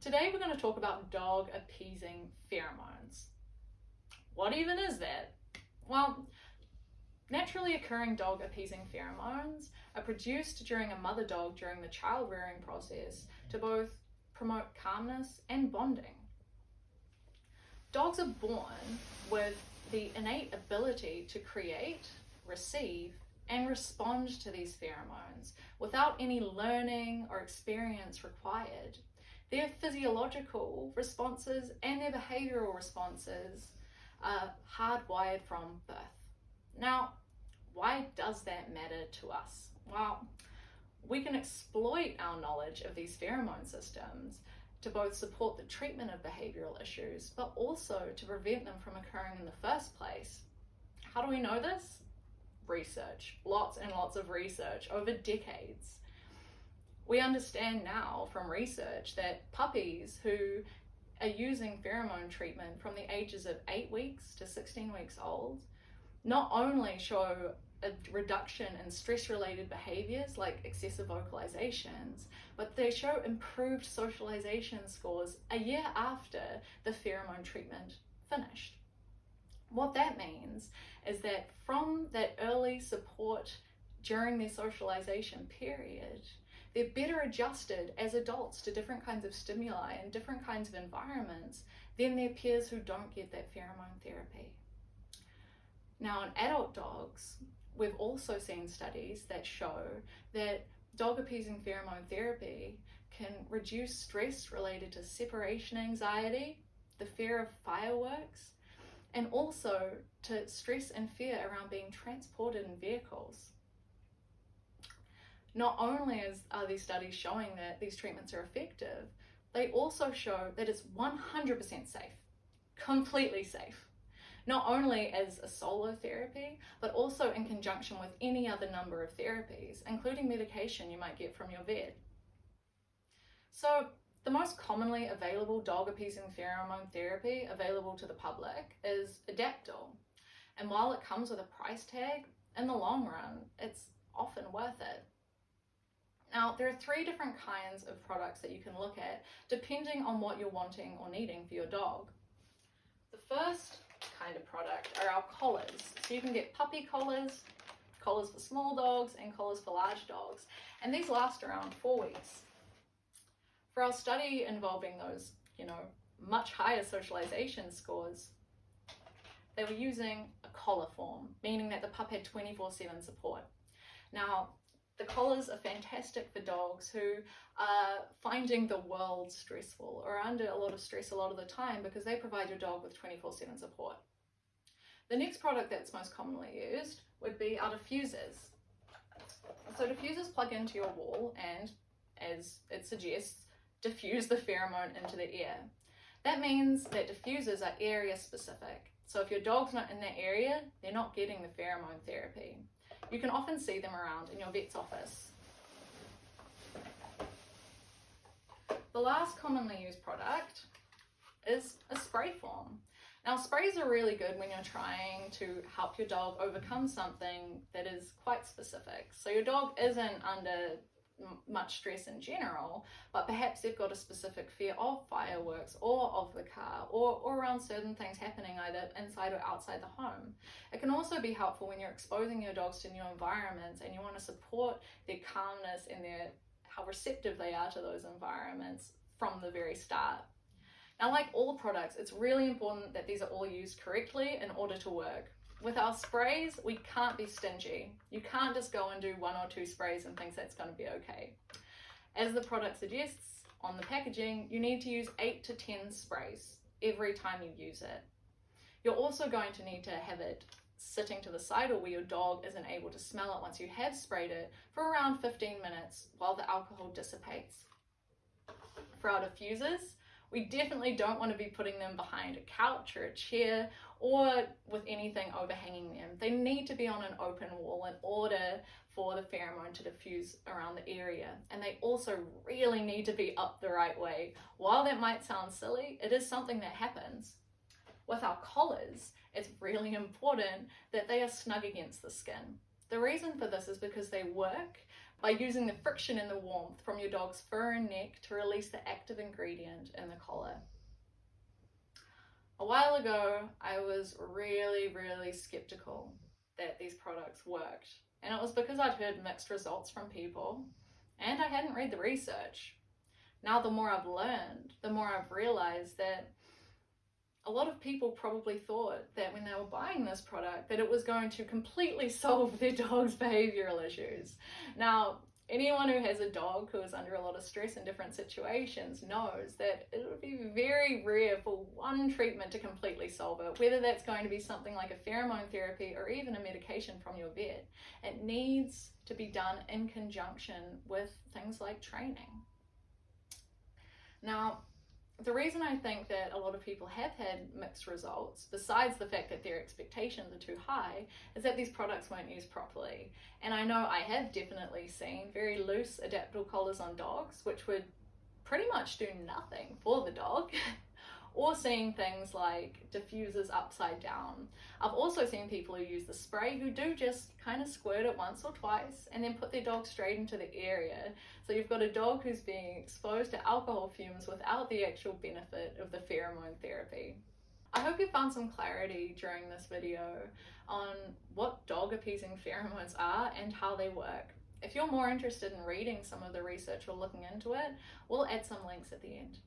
Today we're going to talk about dog appeasing pheromones. What even is that? Well, naturally occurring dog appeasing pheromones are produced during a mother dog during the child rearing process to both promote calmness and bonding. Dogs are born with the innate ability to create, receive, and respond to these pheromones without any learning or experience required. Their physiological responses and their behavioral responses are hardwired from birth. Now, why does that matter to us? Well, we can exploit our knowledge of these pheromone systems to both support the treatment of behavioral issues, but also to prevent them from occurring in the first place. How do we know this? Research, lots and lots of research over decades. We understand now from research that puppies who are using pheromone treatment from the ages of 8 weeks to 16 weeks old not only show a reduction in stress related behaviors like excessive vocalizations, but they show improved socialization scores a year after the pheromone treatment finished. What that means is that from that early support during their socialization period, they're better adjusted as adults to different kinds of stimuli and different kinds of environments than their peers who don't get that pheromone therapy. Now, in adult dogs, we've also seen studies that show that dog appeasing pheromone therapy can reduce stress related to separation anxiety, the fear of fireworks, and also to stress and fear around being transported in vehicles. Not only is, are these studies showing that these treatments are effective, they also show that it's 100% safe, completely safe not only as a solo therapy, but also in conjunction with any other number of therapies, including medication you might get from your vet. So the most commonly available dog appeasing pheromone therapy available to the public is Adaptil. And while it comes with a price tag, in the long run, it's often worth it. Now, there are three different kinds of products that you can look at depending on what you're wanting or needing for your dog. The first kind of product are our collars. So you can get puppy collars, collars for small dogs and collars for large dogs. And these last around four weeks. For our study involving those, you know, much higher socialization scores, they were using a collar form, meaning that the pup had 24-7 support. Now, the collars are fantastic for dogs who are finding the world stressful or under a lot of stress a lot of the time because they provide your dog with 24-7 support. The next product that's most commonly used would be our diffusers. So diffusers plug into your wall and, as it suggests, diffuse the pheromone into the air. That means that diffusers are area specific. So if your dog's not in that area, they're not getting the pheromone therapy. You can often see them around in your vet's office. The last commonly used product is a spray form. Now sprays are really good when you're trying to help your dog overcome something that is quite specific. So your dog isn't under much stress in general, but perhaps they've got a specific fear of fireworks or of the car or, or around certain things happening either inside or outside the home. It can also be helpful when you're exposing your dogs to new environments and you want to support their calmness and their how receptive they are to those environments from the very start. Now, like all products, it's really important that these are all used correctly in order to work. With our sprays, we can't be stingy. You can't just go and do one or two sprays and think that's going to be okay. As the product suggests on the packaging, you need to use 8 to 10 sprays every time you use it. You're also going to need to have it sitting to the side or where your dog isn't able to smell it once you have sprayed it for around 15 minutes while the alcohol dissipates. For our diffusers, we definitely don't want to be putting them behind a couch or a chair or with anything overhanging them. They need to be on an open wall in order for the pheromone to diffuse around the area. And they also really need to be up the right way. While that might sound silly, it is something that happens. With our collars, it's really important that they are snug against the skin. The reason for this is because they work by using the friction and the warmth from your dog's fur and neck to release the active ingredient in the collar. A while ago, I was really, really skeptical that these products worked. And it was because I'd heard mixed results from people and I hadn't read the research. Now, the more I've learned, the more I've realized that a lot of people probably thought that when they were buying this product that it was going to completely solve their dog's behavioral issues. Now, anyone who has a dog who is under a lot of stress in different situations knows that it would be very rare for one treatment to completely solve it, whether that's going to be something like a pheromone therapy or even a medication from your vet. It needs to be done in conjunction with things like training. Now, the reason I think that a lot of people have had mixed results, besides the fact that their expectations are too high, is that these products weren't used properly. And I know I have definitely seen very loose Adaptil collars on dogs, which would pretty much do nothing for the dog. or seeing things like diffusers upside down. I've also seen people who use the spray who do just kind of squirt it once or twice and then put their dog straight into the area. So you've got a dog who's being exposed to alcohol fumes without the actual benefit of the pheromone therapy. I hope you found some clarity during this video on what dog appeasing pheromones are and how they work. If you're more interested in reading some of the research or looking into it, we'll add some links at the end.